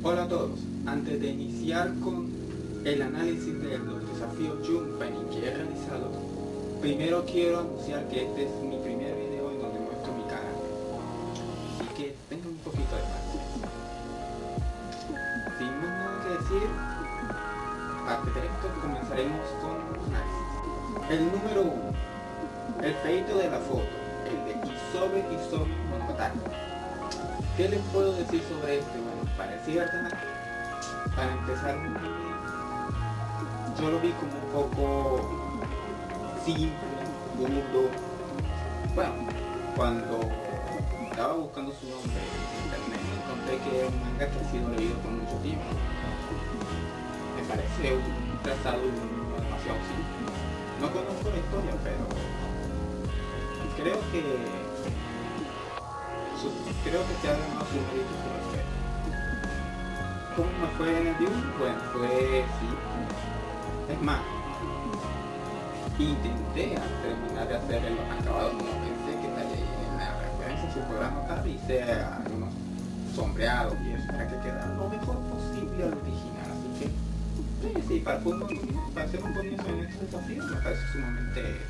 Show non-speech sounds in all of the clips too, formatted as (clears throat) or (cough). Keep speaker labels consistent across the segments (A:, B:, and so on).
A: Hola a todos, antes de iniciar con el análisis de los desafíos Junpeni que he realizado, primero quiero anunciar que este es mi primer video en donde muestro mi cara, así que tengan un poquito de paciencia. Sin más nada que decir, antes de esto comenzaremos con análisis. El número 1, el feito de la foto, el de Isobe Isobe Monogatari. ¿Qué les puedo decir sobre este? Bueno, parecía verdad. Para empezar, yo lo vi como un poco simple, burdo. Bueno, cuando estaba buscando su nombre en internet, encontré que es un manga que ha sido leído por mucho tiempo. Me parece un trazado demasiado simple. No conozco la historia, pero creo que creo que se ha ganado su mérito por respeto. ¿Cómo me fue en el dibujo? Bueno, fue sí. Es más, intenté terminar de hacer el acabado como pensé que estaría en la referencia, su programa tal, hice algunos sombreados y eso para que quedara lo mejor posible al original. Así que sí, sí, para, para hacer un comienzo en este desafío me parece sumamente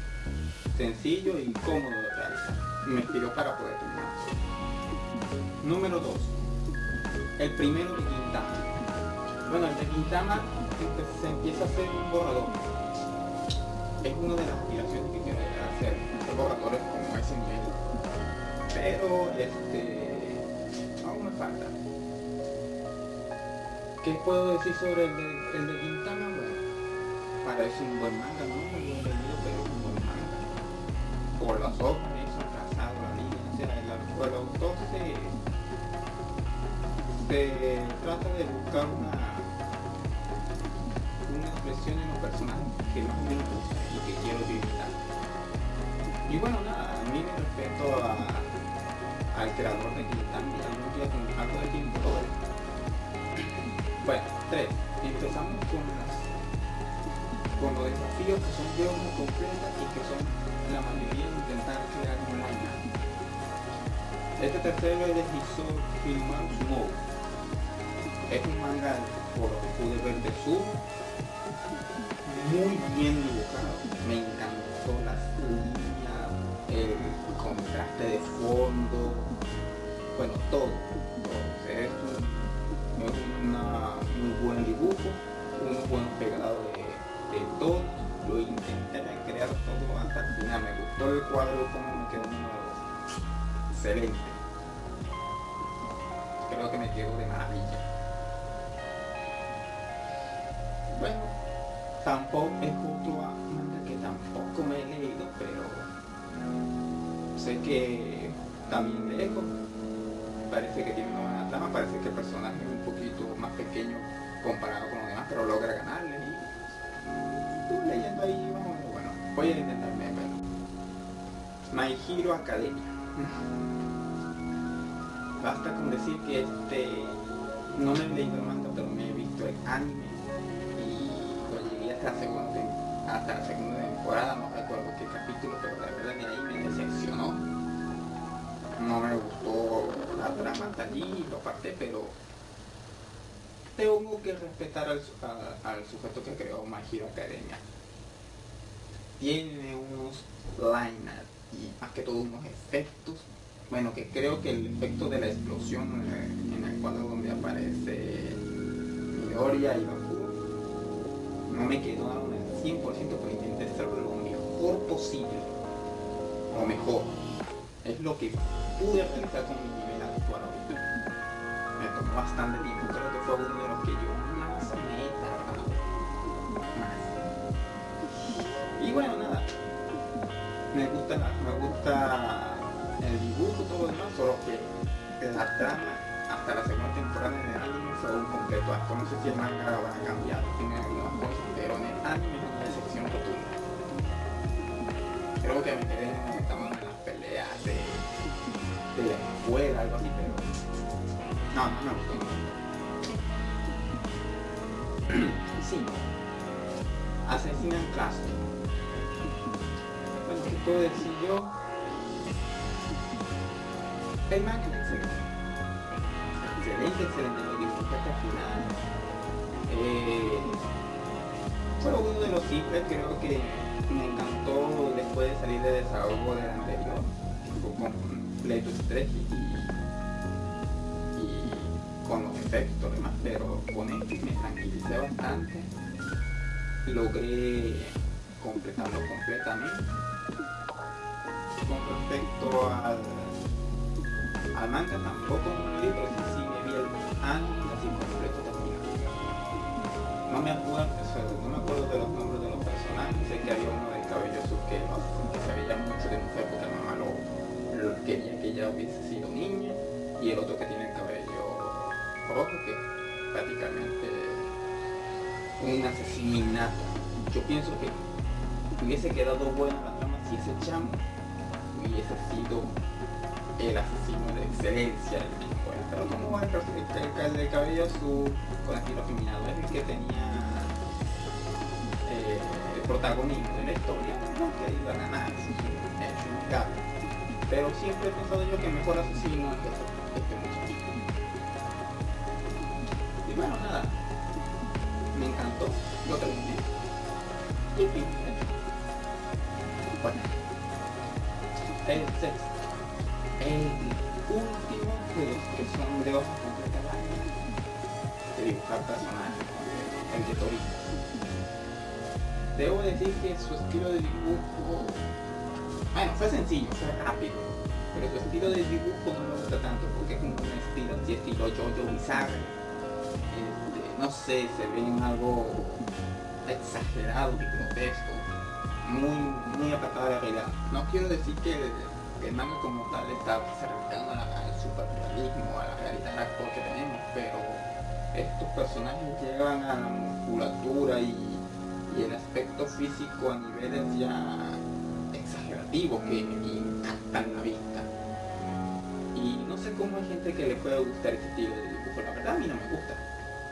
A: sencillo y cómodo de realizar. Me inspiró para poder terminar. Número 2. El primero de Quintama. Bueno, el de Quintama se empieza a hacer un borrador. Es una de las aspiraciones que quiero hacer, hacer borradores como ese nivel. Pero este aún me falta. ¿Qué puedo decir sobre el de, el de Quintama? Bueno, parece un buen manga, no muy bien leído, pero un buen manga. Por las hojas, eso, trazado, la línea, o sea, el, el autor se trata de buscar una, una expresión en los personajes que más o menos gusta que quiero utilizar. Y bueno, nada, a mí me respeto a, al creador de día con algo de tiempo. Bueno, tres. Empezamos con las con los desafíos que son de una completa y que son la mayoría de intentar crear manga. Este tercero es de Hiso Filmar Smoke es un manga por lo que pude ver de su muy bien dibujado. Me encantó las líneas el contraste de fondo bueno todo, todo. es un, una, muy buen dibujo un buen pegado de, de todo. Lo intenté recrear todo hasta el final. Me gustó el cuadro como me quedó excelente. Creo que me quedó de maravilla bueno, tampoco es justo a manga que tampoco me he leído, pero sé que también lejos. Parece que tiene una buena trama, parece que el personaje es un poquito más pequeño comparado con los demás, pero logra ganarle y leyendo ahí, vamos, bueno, voy a intentarme verlo. My Hero Academia. Basta con decir que este no me he leído el manga, pero me he visto el anime hasta la segunda, hasta la segunda temporada, no recuerdo qué capítulo, pero la verdad que ahí me decepcionó. No me gustó la trama hasta allí, lo aparté, pero tengo que respetar al, al sujeto que creó My Hero Academia. Tiene unos liners y más que todo unos efectos. Bueno, que creo que el efecto de la explosión en el cuadro donde aparece Midoriya y no me quedó aún al 100% pero intenté hacerlo lo mejor posible o mejor es lo que pude realizar con mi nivel actual ahorita. Me tomó bastante tiempo creo que fue uno de los que yo más me he tardado. Y bueno nada. Me gusta me gusta el dibujo todo lo demás solo que la trama hasta la segunda temporada en el anime fue un completo acto no sé si el manga habrá cambiado tiene algunas cosas pero en el anime es una decepción rotunda. Creo que me quedé en estaban en las peleas de, de la escuela, algo así, pero no, no me gustó. (clears throat) sí. Asesinan clase. Bueno, ¿qué puedo decir yo? El manga es excelente. Excelente, excelente, hasta el final. Eh, fue uno de los simples, creo que me encantó después de salir de desahogo del anterior, fue completo estrés y, con los efectos demás, pero con me tranquilicé bastante, logré completarlo completamente. Con respecto al, al manga tampoco libro, sí, el. No me acuerdo, no me acuerdo de los nombres de los personajes, sé que había uno de cabello azul que, se veía mucho de mujer porque la mamá lo, lo quería que ella hubiese sido niña y el otro que tiene el cabello rojo que prácticamente un asesinato. Yo pienso que hubiese quedado buena la trama si ese chamo hubiese sido el asesino de excelencia tipo. Pero como el, el, el, cabello azul con estilo feminado es el que tenía eh, el protagonismo de la historia, que iba a ganar. Pero siempre he pensado yo que el mejor asesino es este muchachito. Y bueno, nada, me encantó, lo terminé. Y fin. Bueno, el sexto, el último de los que son de hoja completa de dibujar personajes, el de. Debo decir que su estilo de dibujo, bueno, fue sencillo, fue rápido, pero su estilo de dibujo no me gusta tanto porque es un estilo así, estilo Jojo bizarro. Este, no sé, se ve en algo exagerado y grotesco muy, muy apartada de la realidad. No quiero decir que el, manga como tal está cercano al superrealismo, a la realidad actual que tenemos, pero estos personajes llegan a la musculatura y, y el aspecto físico a niveles ya exagerativos que impactan la vista. Y no sé cómo hay gente que le puede gustar este estilo de dibujo, la verdad a mí no me gusta.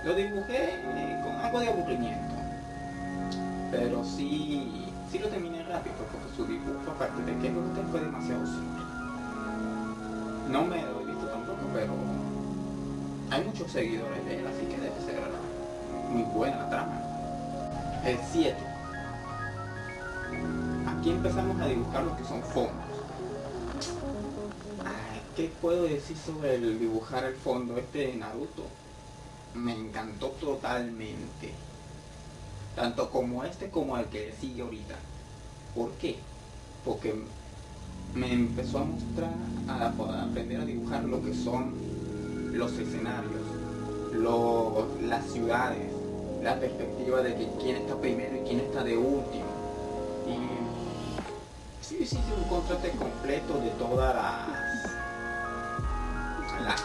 A: Lo dibujé eh, con algo de aburrimiento, pero sí sí lo terminé rápido porque su dibujo, aparte de que usted fue demasiado simple. No me he visto tampoco, pero hay muchos seguidores de él, así que debe ser muy buena la trama. El 7. Aquí empezamos a dibujar lo que son fondos. ¿Qué puedo decir sobre el dibujar el fondo este de Naruto? Me encantó totalmente tanto como este como el que sigue ahorita. ¿Por qué? Porque me empezó a mostrar, a, aprender a dibujar lo que son los escenarios, las ciudades, la perspectiva de que quién está primero y quién está de último. Y sí, sí, sí, un contraste completo de todas las, las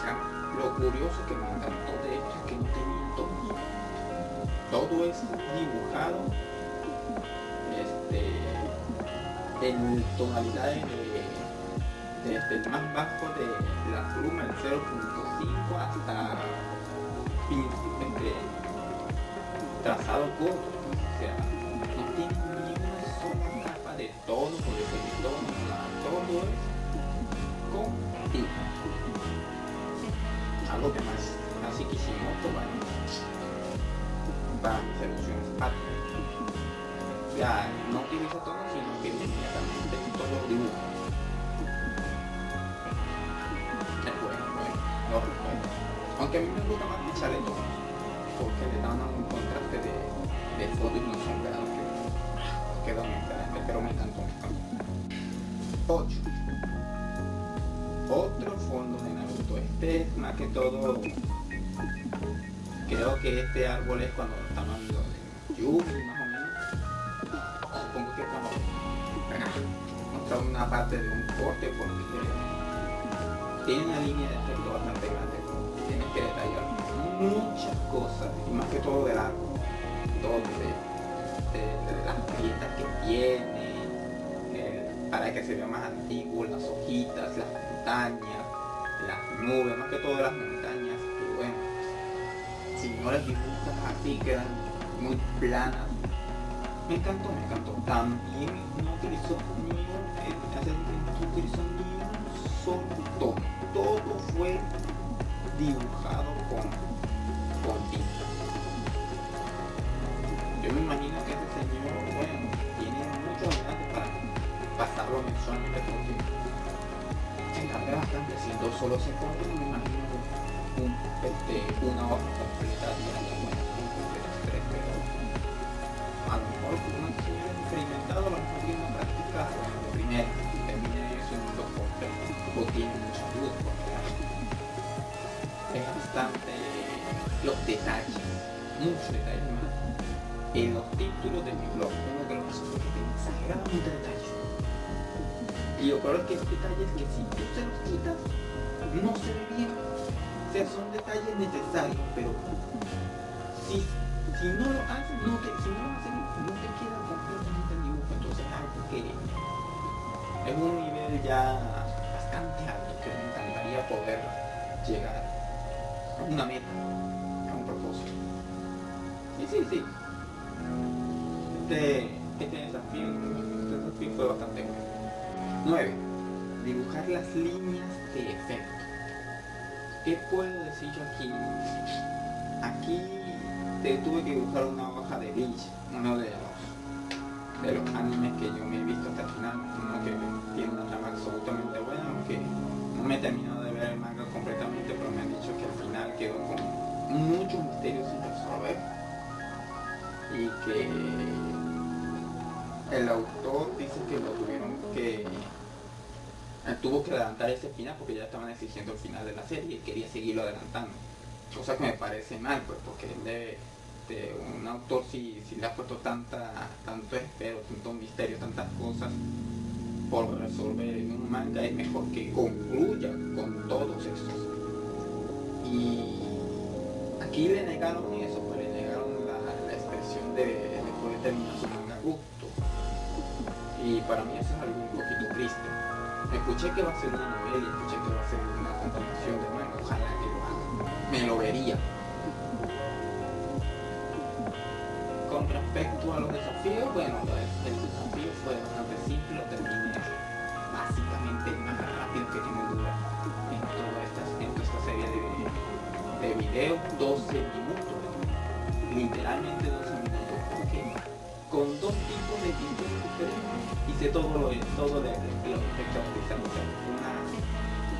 A: Lo curioso que me encantó de esto es que no tenía todo todo es dibujado este, en tonalidades desde el más bajo de la pluma, el 0.5 hasta este, trazado corto, o sea, no tiene ni una sola capa de tono, por decir tono, todo es con tinta. Algo que más así que hicimos, bueno, para mis soluciones Ya no utiliza tono, sino que Aunque a mí me gusta más echarle tono, porque le dan un contraste de, de fondo y no sombreado que queda muy excelente, pero me encantó, me encantó. 8. Otro fondo de Naruto. Este es más que todo creo que este árbol es cuando estamos hablando de más o menos supongo que cuando mostrar una parte de un corte porque tiene una línea de efecto bastante grande que detallar muchas cosas y más que todo del árbol todo de, las grietas que tiene eh, para que se vea más antiguo las hojitas las montañas las nubes más que todo las montañas y bueno si no las dibujas así quedan muy planas. Me encantó, me encantó. También no utilizó ni un, no utilizó ni un solo todo fue dibujado con, con tinta. Yo me imagino que ese señor, bueno, tiene muchos años para pasarlo mensualmente porque se encarga bastante, siendo solo 50, no me imagino un, este, una hoja completa diaria, bueno, tres, pero a lo mejor un señor experimentado, a lo mejor tiene una práctica, bueno, de primera, termina eso en un doctor, o tiene mucha luz, porque es bastante los detalles, muchos detalles más. En los títulos de mi blog, uno de los personajes tiene exageradamente detalles. Y lo peor es que esos detalles que si tú se los quitas, no se ve bien. O sea, son detalles necesarios, pero si, si no lo hacen, no te, si no lo hacen, no te queda completamente el dibujo. Entonces es algo que es un nivel ya bastante alto que me encantaría poder llegar una meta, a un propósito. Sí, sí, sí. Este, este desafío, este desafío fue bastante bueno. 9. Dibujar las líneas de efecto. ¿Qué puedo decir yo aquí? Aquí te tuve que dibujar una hoja de Bleach, uno de los, de los animes que yo me he visto hasta el final, uno que tiene una trama absolutamente buena, aunque no me he el autor dice que lo tuvieron que tuvo que adelantar ese final porque ya estaban exigiendo el final de la serie y quería seguirlo adelantando. Cosa que me parece mal pues porque él de, un autor si, le ha puesto tanta tanto espero tanto misterio tantas cosas por resolver en un manga es mejor que concluya con todos esos. Y aquí le negaron eso pues le negaron la, expresión de de terminar su manga gusto y para mí eso es algo un poquito triste. Escuché que va a ser una novela escuché que va a ser una continuación de manga. Ojalá que lo haga. Me lo vería. Con respecto a los desafíos bueno el desafío fue bastante simple lo terminé básicamente más rápido que tiene dura en toda esta, en esta serie de, de videos 12 minutos literalmente 12 minutos. Porque con dos tipos de pinturas diferentes hice todo lo todo de, de los efectos artificiales una,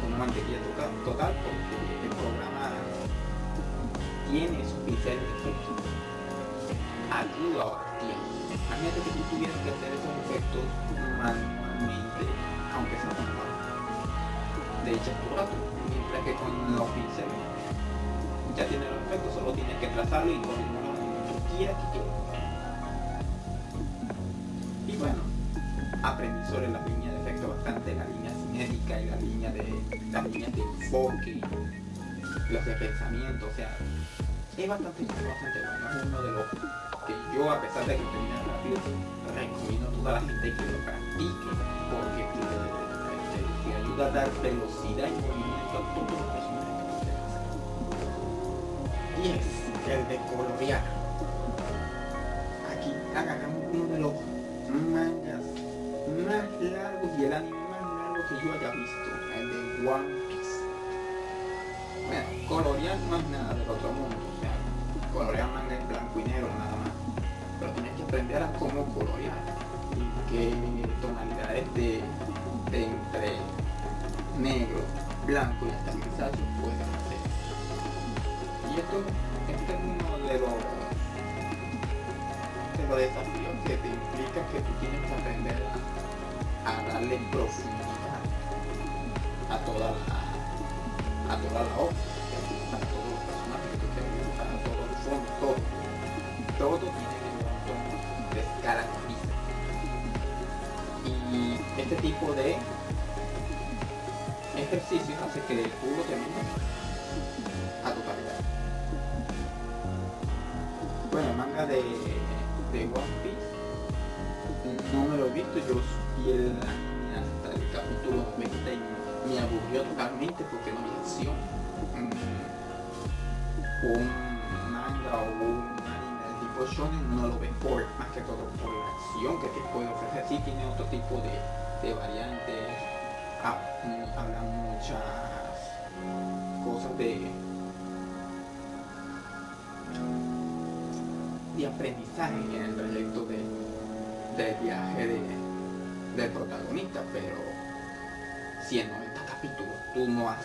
A: una mantequilla total, porque el programa tiene sus pinceles de efectos ayuda a ahorrar tiempo. Que tú tuvieras que hacer esos efectos manualmente aunque sea con de hecho mientras que con los pinceles ya tienes los efectos solo tienes que trazarlo y que quieras sobre las líneas de efecto bastante, la línea cinética y la línea de las líneas de enfoque, los de pensamiento, o sea, es bastante, bastante bueno, es uno de los que yo a pesar de que termina rápido, recomiendo a toda la gente que lo practique, porque te, ayuda a dar velocidad y movimiento a los personajes que 10. El de colorear. Aquí agarramos uno de los mangas más largos y el anime más largo que yo haya visto, el de One Piece. Bueno, colorear no es nada del otro mundo, o sea, colorear manga en blanco y negro nada más. Pero tienes que aprender a cómo colorear y qué tonalidades de, de entre negro, blanco y hasta grisáceo puedes hacer. Y esto, este es uno de los de los desafíos que te implica que tú tienes que aprender a, darle profundidad a toda la a toda la obra, a todos los personajes que tú a todos los fondos, todo. Todo tiene un montón de características. Y este tipo de ejercicios hace que tú lo termines a tu calidad. Bueno, el manga de de One Piece tuyos y el, hasta el capítulo 20 me aburrió totalmente porque no había acción. Mm. Un manga o un anime de tipo shonen no lo ven por, más que todo por la acción que te puede ofrecer. Sí tiene otro tipo de, variantes, ah, mm, hablan muchas cosas de de aprendizaje en el proyecto de, del viaje de, del protagonista, pero si en 90 capítulos tú no das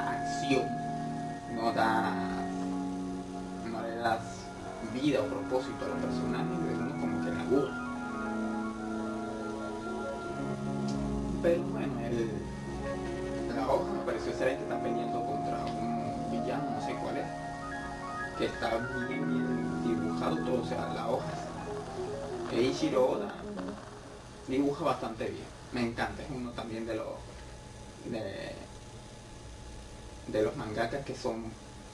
A: acción, no das, no le das vida o propósito a los personajes, uno como que le aburre. Pero bueno, el, la hoja me pareció excelente, está peleando contra un villano, no sé cuál es, que está bien, bien dibujado todo, o sea, la hoja. Eiichiro Oda dibuja bastante bien, me encanta, es uno también de los de, los mangakas que son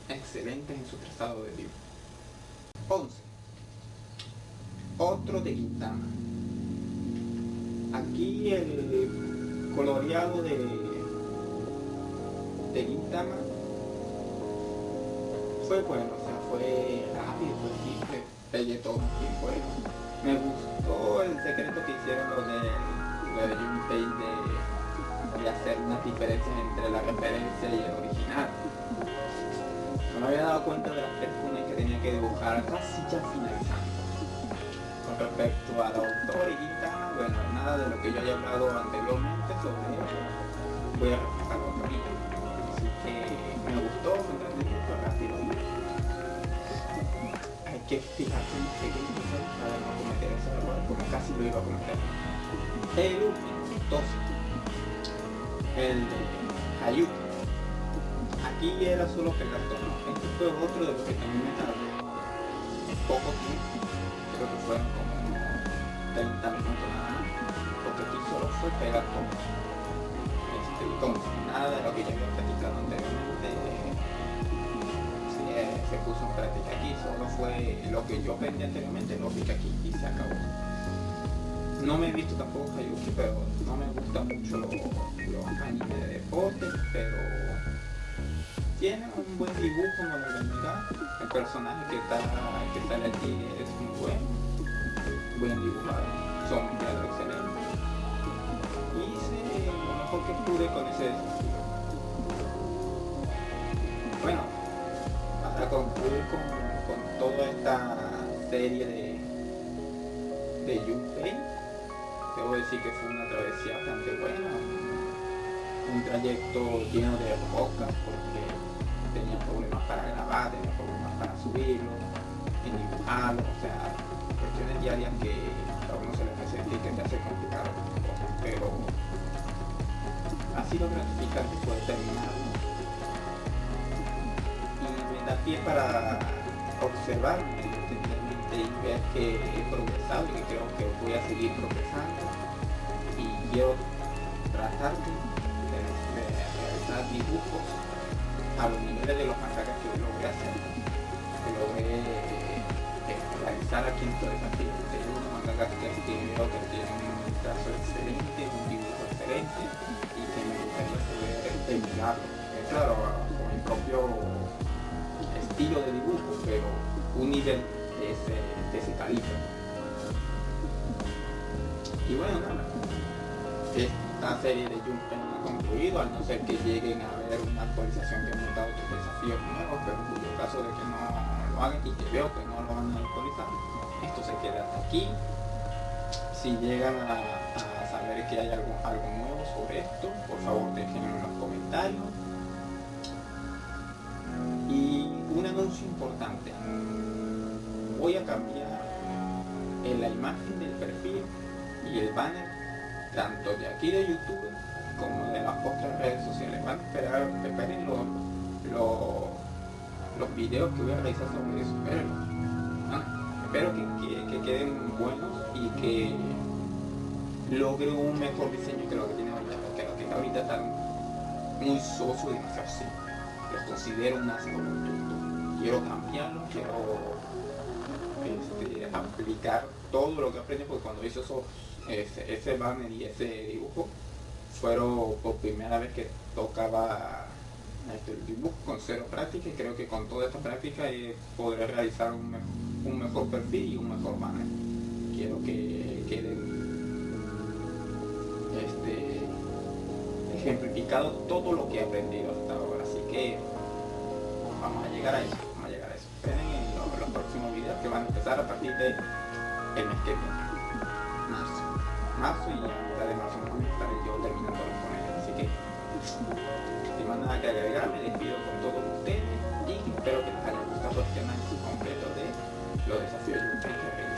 A: excelentes en su trazado de dibujo. 11. Otro de Gintama. Aquí el coloreado de, de fue bueno, o sea, fue rápido, fue simple, pegué todo y bueno. Me gustó el secreto que hicieron los de, lo de Junpei de, de hacer unas diferencias entre la referencia y el original. No me había dado cuenta de las personas que tenía que dibujar casi ya finalizando. Con respecto al autor y Gintama, bueno, nada de lo que yo haya hablado anteriormente sobre voy a repasarlo ahorita. Así que me gustó, me entretení, fue rápido. Que fijarse en pequeños detalles para no cometer ese error, porque casi lo iba a cometer. El 12. El de Hayuki. Aquí era solo pegar tono. Este fue otro de los que también me tardé poco tiempo. Creo que fueron como 30 minutos nada más. Porque aquí solo fue pegar tono. Este, como nada de lo que yo había platicado anteriormente se, puso en práctica aquí. Solo fue lo que yo aprendí anteriormente, lo que aquí y se acabó. No me he visto tampoco Hayuki, pero no me gustan mucho los, animes de deporte, pero tiene un buen dibujo, negar. El personaje que, está, que sale aquí es muy bueno, buen dibujado, son diálogos excelentes. Hice lo mejor que pude con ese concluir con, con toda esta serie de, de Junpei, debo decir que fue una travesía bastante buena, un trayecto lleno de rocas porque tenía problemas para grabar, tenía problemas para subirlo, en dibujarlo, o sea, cuestiones diarias que a uno se le presenta y que te hace complicado pero ha sido gratificante poder terminarlo pie para observar y ver que he progresado y que creo que voy a seguir progresando y quiero tratar de, realizar dibujos a los niveles de los mangakas que logré hacer, que logré eh, realizar aquí en todo desafío. Tengo unos mangakas que, veo que tienen un trazo excelente, un dibujo excelente y que me gustaría poder terminarlo. Claro, con mi propio estilo de dibujo, pero un nivel de ese, calibre. Y bueno, nada, esta serie de Junpei no ha concluido, al no ser que lleguen a ver una actualización que monta otros desafíos nuevos, pero en cuyo caso de que no lo hagan y que veo que no lo van a actualizar, esto se queda hasta aquí. Si llegan a, a saber que hay algo, algo nuevo sobre esto, por favor déjenlo en los comentarios. Anuncio importante. Voy a cambiar en la imagen del perfil y el banner tanto de aquí de YouTube como de las otras redes sociales. Van a esperar, los, los, los videos que voy a realizar sobre eso. Ah, espero que, que, que, queden buenos y que logre un mejor diseño que lo que tiene ahorita, porque lo que tiene ahorita está muy soso y demasiado así. Lo considero un asco rotundo. Quiero cambiarlo, quiero este, aplicar todo lo que aprendí porque cuando hice esos, ese, ese banner y ese dibujo fueron por primera vez que tocaba este, el dibujo con cero práctica y creo que con toda esta práctica eh, podré realizar un, un mejor perfil y un mejor banner. Quiero que quede este, ejemplificado todo lo que he aprendido hasta ahora. Así que vamos a llegar a eso en los, próximos videos que van a empezar a partir de el mes que. Marzo. Marzo y ya mitad de marzo me van a estar yo terminando con ellos. Así que si más nada que agregar, me despido con todos ustedes y espero que les haya gustado el tema completo de los desafíos que